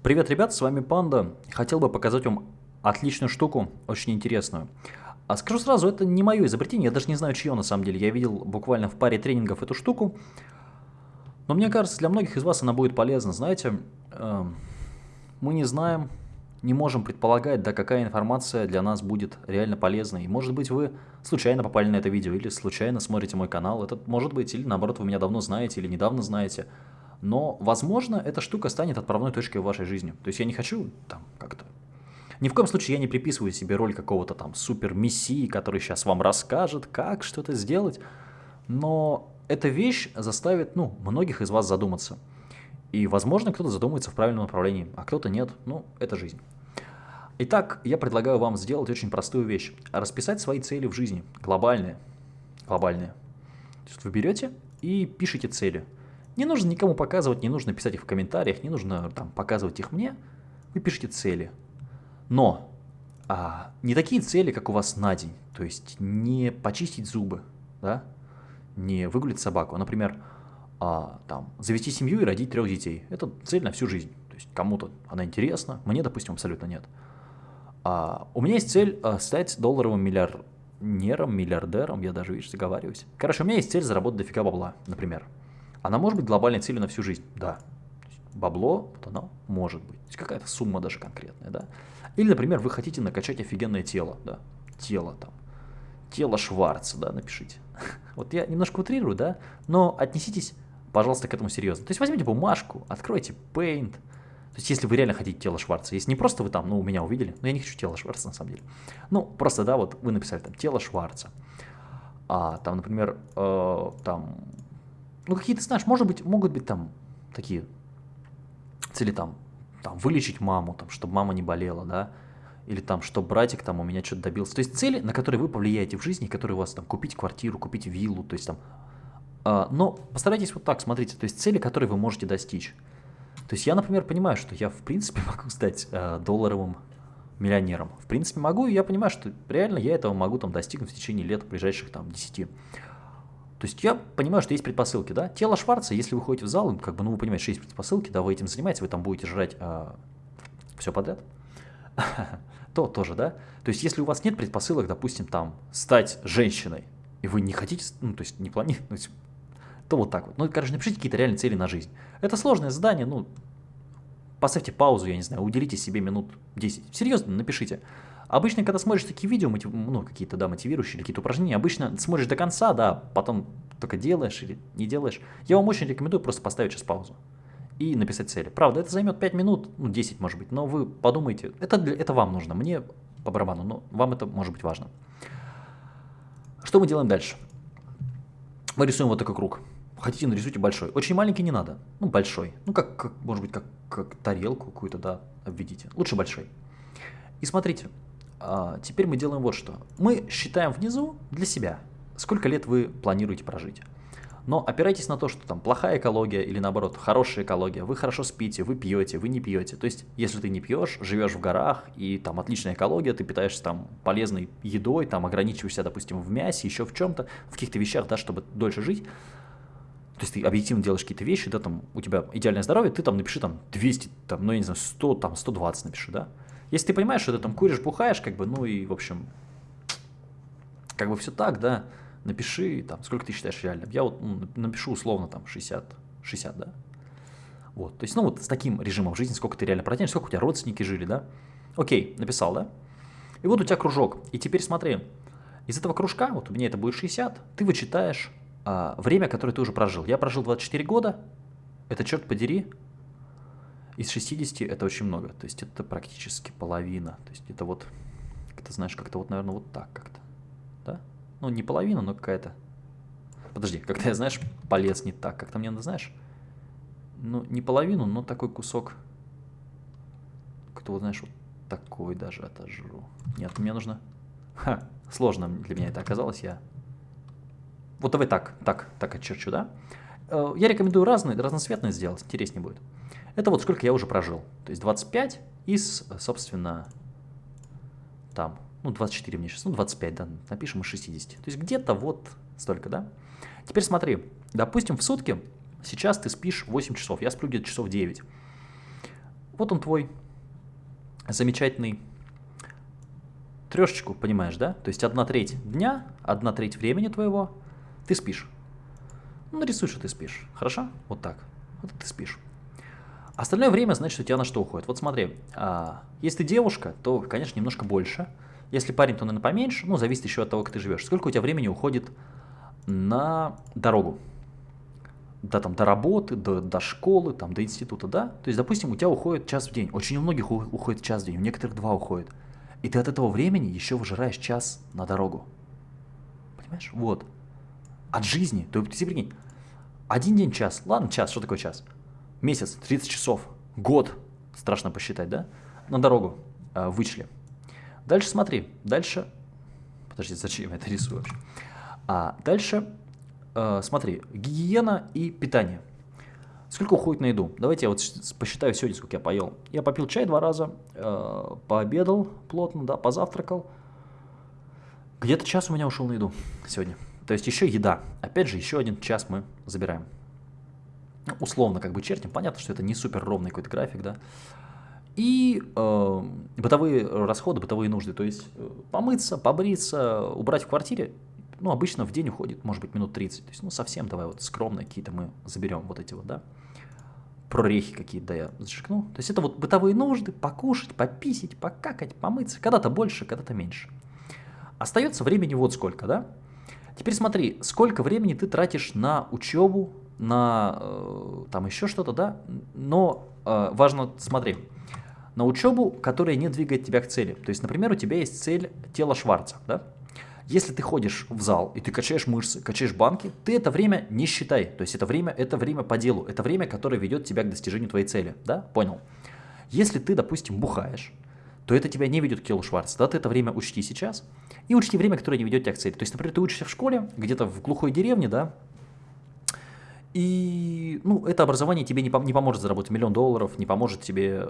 Привет, ребят, с вами Панда. Хотел бы показать вам отличную штуку, очень интересную. А скажу сразу, это не мое изобретение, я даже не знаю, чье на самом деле. Я видел буквально в паре тренингов эту штуку. Но мне кажется, для многих из вас она будет полезна. Знаете, э, мы не знаем, не можем предполагать, да, какая информация для нас будет реально полезной. И может быть вы случайно попали на это видео, или случайно смотрите мой канал. Это может быть, или наоборот, вы меня давно знаете, или недавно знаете. Но, возможно, эта штука станет отправной точкой в вашей жизни. То есть я не хочу там как-то... Ни в коем случае я не приписываю себе роль какого-то там супер-мессии, который сейчас вам расскажет, как что-то сделать. Но эта вещь заставит, ну, многих из вас задуматься. И, возможно, кто-то задумается в правильном направлении, а кто-то нет. Ну, это жизнь. Итак, я предлагаю вам сделать очень простую вещь. Расписать свои цели в жизни, глобальные. Глобальные. То есть вы берете и пишите цели – не нужно никому показывать, не нужно писать их в комментариях, не нужно там показывать их мне. Вы пишите цели. Но а, не такие цели, как у вас на день. То есть не почистить зубы, да? не выгулить собаку. А, например, а, там, завести семью и родить трех детей. Это цель на всю жизнь. То есть кому-то она интересна, мне, допустим, абсолютно нет. А, у меня есть цель а, стать долларовым миллиардером, миллиардером, я даже, видишь, заговариваюсь. Короче, у меня есть цель заработать дофига бабла, например. Она может быть глобальной целью на всю жизнь, да. Бабло, вот оно может быть. Какая-то сумма даже конкретная, да. Или, например, вы хотите накачать офигенное тело, да. Тело там. Тело Шварца, да, напишите. Вот я немножко утрирую, да, но отнеситесь, пожалуйста, к этому серьезно. То есть возьмите бумажку, откройте Paint, то есть, если вы реально хотите тело Шварца, если не просто вы там, ну, у меня увидели, но я не хочу тело Шварца на самом деле. Ну, просто, да, вот вы написали там тело Шварца. А там, например, э, там ну, какие-то, знаешь, может быть, могут быть там такие цели там, там вылечить маму, там, чтобы мама не болела, да, или там, чтобы братик там у меня что-то добился. То есть цели, на которые вы повлияете в жизни, которые у вас там купить квартиру, купить виллу, то есть там. Э, но постарайтесь вот так, смотрите, то есть цели, которые вы можете достичь. То есть я, например, понимаю, что я в принципе могу стать э, долларовым миллионером. В принципе могу, и я понимаю, что реально я этого могу там достигнуть в течение лет ближайших там 10. То есть я понимаю, что есть предпосылки, да. Тело Шварца, если вы ходите в зал, как бы, ну, вы понимаете, что есть предпосылки, да, вы этим занимаетесь, вы там будете жрать а, все подряд, то тоже, да. То есть если у вас нет предпосылок, допустим, там, стать женщиной, и вы не хотите, ну, то есть не планируете, то вот так вот. Ну, короче, напишите какие-то реальные цели на жизнь. Это сложное задание, ну, поставьте паузу, я не знаю, уделите себе минут 10. Серьезно, напишите. Обычно, когда смотришь такие видео, мотив... ну, какие-то, да, мотивирующие, какие-то упражнения, обычно смотришь до конца, да, потом только делаешь или не делаешь. Я вам очень рекомендую просто поставить сейчас паузу и написать цели. Правда, это займет 5 минут, ну, 10 может быть, но вы подумайте, это, для, это вам нужно, мне по барабану, но вам это может быть важно. Что мы делаем дальше? Мы рисуем вот такой круг. Хотите, нарисуйте большой. Очень маленький не надо. Ну, большой. Ну, как, как может быть, как, как тарелку какую-то, да, обведите. Лучше большой. И смотрите, а, теперь мы делаем вот что. Мы считаем внизу для себя, сколько лет вы планируете прожить. Но опирайтесь на то, что там плохая экология или наоборот хорошая экология, вы хорошо спите, вы пьете, вы не пьете. То есть, если ты не пьешь, живешь в горах и там отличная экология, ты питаешься там полезной едой, там ограничиваешься, допустим, в мясе, еще в чем-то, в каких-то вещах, да, чтобы дольше жить. То есть ты объективно делаешь какие-то вещи, да, там у тебя идеальное здоровье, ты там напиши там 200, там, ну я не знаю, 100, там 120 напиши, да. Если ты понимаешь, что ты там куришь, бухаешь, как бы, ну и, в общем, как бы все так, да, напиши, там, сколько ты считаешь реальным. Я вот ну, напишу условно там 60, 60, да. Вот, то есть, ну вот с таким режимом жизни, сколько ты реально протянешь, сколько у тебя родственники жили, да. Окей, написал, да. И вот у тебя кружок. И теперь смотри, из этого кружка, вот у меня это будет 60, ты вычитаешь а, время, которое ты уже прожил. Я прожил 24 года, это, черт подери, из 60 это очень много, то есть это практически половина. То есть это вот, ты знаешь, как-то вот, наверное, вот так как-то, да? Ну, не половина, но какая-то... Подожди, как-то я, знаешь, полез не так, как-то мне надо, знаешь, ну, не половину, но такой кусок, как-то вот, знаешь, вот такой даже отожру. Нет, мне нужно... Ха, сложно для меня это оказалось, я... Вот давай так, так, так очерчу, да? Э, я рекомендую разные, разноцветные сделать, интереснее будет. Это вот сколько я уже прожил. То есть 25 из, собственно, там, ну 24 мне сейчас, ну 25, да, напишем из 60. То есть где-то вот столько, да. Теперь смотри, допустим, в сутки сейчас ты спишь 8 часов, я сплю где-то часов 9. Вот он твой замечательный трешечку, понимаешь, да? То есть одна треть дня, одна треть времени твоего ты спишь. Ну, нарисуй, что ты спишь. Хорошо? Вот так. Вот ты спишь. Остальное время, значит, у тебя на что уходит. Вот смотри, а, если ты девушка, то, конечно, немножко больше. Если парень, то, наверное, поменьше. Ну, зависит еще от того, как ты живешь. Сколько у тебя времени уходит на дорогу? Да, там, до работы, до, до школы, там, до института, да? То есть, допустим, у тебя уходит час в день. Очень у многих уходит час в день, у некоторых два уходит. И ты от этого времени еще выжираешь час на дорогу. Понимаешь? Вот. От жизни. То есть, прикинь, один день час. Ладно, час, что такое час? Месяц, 30 часов, год. Страшно посчитать, да? На дорогу э, вычли. Дальше смотри. Дальше... Подожди, зачем я это рисую вообще? А дальше, э, смотри, гигиена и питание. Сколько уходит на еду? Давайте я вот посчитаю сегодня, сколько я поел. Я попил чай два раза, э, пообедал плотно, да, позавтракал. Где-то час у меня ушел на еду сегодня. То есть еще еда. Опять же, еще один час мы забираем. Ну, условно как бы чертим. Понятно, что это не супер ровный какой-то график, да. И э, бытовые расходы, бытовые нужды. То есть э, помыться, побриться, убрать в квартире ну, обычно в день уходит, может быть, минут 30. То есть, ну, совсем давай вот скромно какие-то мы заберем вот эти вот, да, прорехи какие-то, да, я зачеркну. То есть это вот бытовые нужды, покушать, пописить, покакать, помыться. Когда-то больше, когда-то меньше. Остается времени вот сколько, да? Теперь смотри, сколько времени ты тратишь на учебу, на э, там еще что-то, да? Но э, важно, смотри, на учебу, которая не двигает тебя к цели. То есть, например, у тебя есть цель тела Шварца, да? Если ты ходишь в зал и ты качаешь мышцы, качаешь банки, ты это время не считай. То есть это время, это время по делу, это время, которое ведет тебя к достижению твоей цели. Да? Понял? Если ты, допустим, бухаешь, то это тебя не ведет к телу Шварца. Да? Ты это время учти сейчас и учти время, которое не ведет тебя к цели. То есть, например, ты учишься в школе, где-то в глухой деревне, да, и ну, это образование тебе не, не поможет заработать миллион долларов, не поможет тебе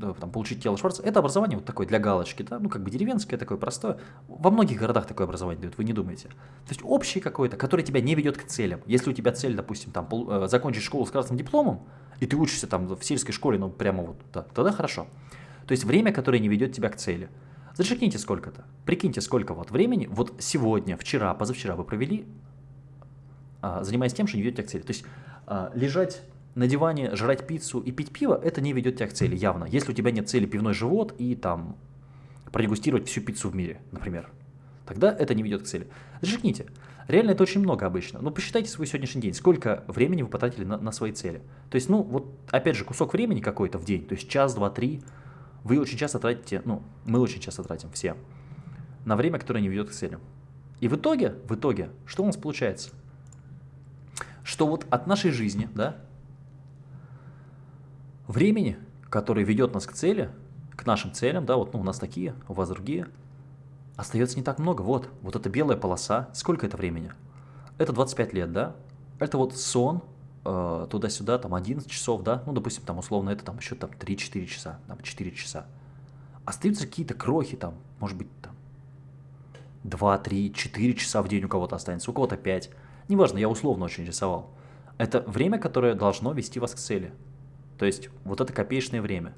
э, там, получить тело Шварца. Это образование вот такое для галочки, да? ну как бы деревенское такое простое. Во многих городах такое образование дают, вы не думаете. То есть общее какое-то, которое тебя не ведет к целям. Если у тебя цель, допустим, там, э, закончить школу с красным дипломом, и ты учишься там в сельской школе, ну прямо вот, да, тогда хорошо. То есть время, которое не ведет тебя к цели. Зачеркните сколько-то. Прикиньте, сколько вот времени, вот сегодня, вчера, позавчера вы провели занимаясь тем, что не ведет тебя к цели. То есть а, лежать на диване, жрать пиццу и пить пиво, это не ведет тебя к цели, явно. Если у тебя нет цели пивной живот и там продегустировать всю пиццу в мире, например, тогда это не ведет к цели. Зажигните. Реально это очень много обычно. Но посчитайте свой сегодняшний день, сколько времени вы потратили на, на свои цели. То есть, ну, вот, опять же, кусок времени какой-то в день, то есть час, два, три, вы очень часто тратите, ну, мы очень часто тратим все, на время, которое не ведет к целям. И в итоге, в итоге, что у нас получается? Что вот от нашей жизни, да, времени, которое ведет нас к цели, к нашим целям, да, вот ну, у нас такие, у вас другие, остается не так много. Вот, вот эта белая полоса, сколько это времени? Это 25 лет, да? Это вот сон, э, туда-сюда, там 11 часов, да? Ну, допустим, там условно это там еще там 3-4 часа, там 4 часа. Остаются какие-то крохи там, может быть, там 2, 3, 4 часа в день у кого-то останется, у кого-то 5. Неважно, я условно очень рисовал. Это время, которое должно вести вас к цели. То есть вот это копеечное время.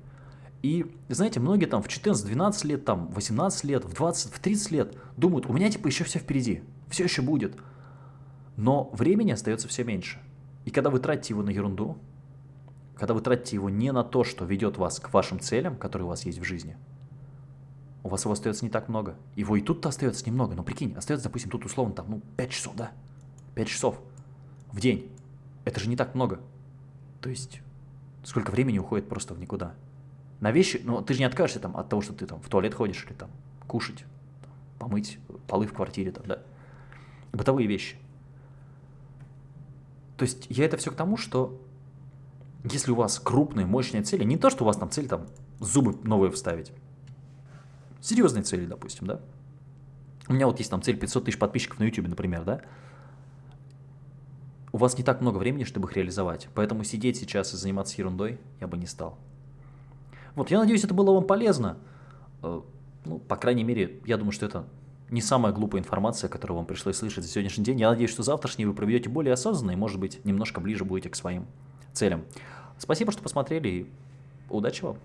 И, знаете, многие там в 14-12 лет, там 18 лет, в 20, в 30 лет думают, у меня типа еще все впереди, все еще будет. Но времени остается все меньше. И когда вы тратите его на ерунду, когда вы тратите его не на то, что ведет вас к вашим целям, которые у вас есть в жизни, у вас его остается не так много. Его и тут-то остается немного, но прикинь, остается, допустим, тут условно там, ну, 5 часов, да? 5 часов в день. Это же не так много. То есть, сколько времени уходит просто в никуда. На вещи, ну, ты же не откажешься там от того, что ты там в туалет ходишь или там кушать, там, помыть полы в квартире, там, да. Бытовые вещи. То есть, я это все к тому, что если у вас крупные, мощные цели, не то, что у вас там цель там зубы новые вставить, серьезные цели, допустим, да. У меня вот есть там цель 500 тысяч подписчиков на YouTube, например, да у вас не так много времени, чтобы их реализовать. Поэтому сидеть сейчас и заниматься ерундой я бы не стал. Вот, я надеюсь, это было вам полезно. Э, ну, по крайней мере, я думаю, что это не самая глупая информация, которую вам пришлось слышать за сегодняшний день. Я надеюсь, что завтрашний вы проведете более осознанно и, может быть, немножко ближе будете к своим целям. Спасибо, что посмотрели и Удачи вам!